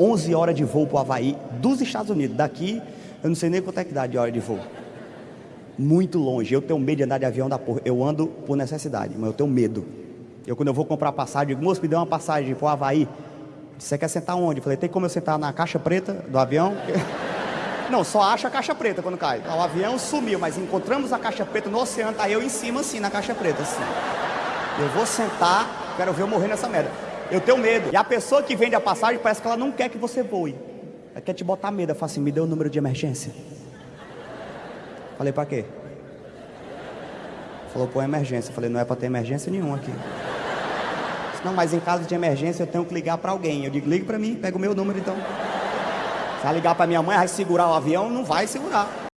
11 horas de voo para o Havaí, dos Estados Unidos. Daqui, eu não sei nem quanto é que dá de hora de voo. Muito longe. Eu tenho medo de andar de avião da porra. Eu ando por necessidade, mas eu tenho medo. Eu, quando eu vou comprar passagem, digo, moço, me dê uma passagem para o Havaí. Você quer sentar onde? Eu falei, tem como eu sentar na caixa preta do avião? Não, só acha a caixa preta quando cai. O avião sumiu, mas encontramos a caixa preta no oceano, tá eu em cima assim, na caixa preta, assim. Eu vou sentar, quero ver eu morrer nessa merda. Eu tenho medo. E a pessoa que vende a passagem parece que ela não quer que você voe. Ela quer te botar medo. Ela fala assim, me dê o número de emergência. Falei, pra quê? Falou, pô, emergência. Falei, não é pra ter emergência nenhuma aqui. Não, mas em caso de emergência eu tenho que ligar para alguém. Eu digo, ligue para mim, pega o meu número então. Se ela ligar para minha mãe, vai segurar o avião, não vai segurar.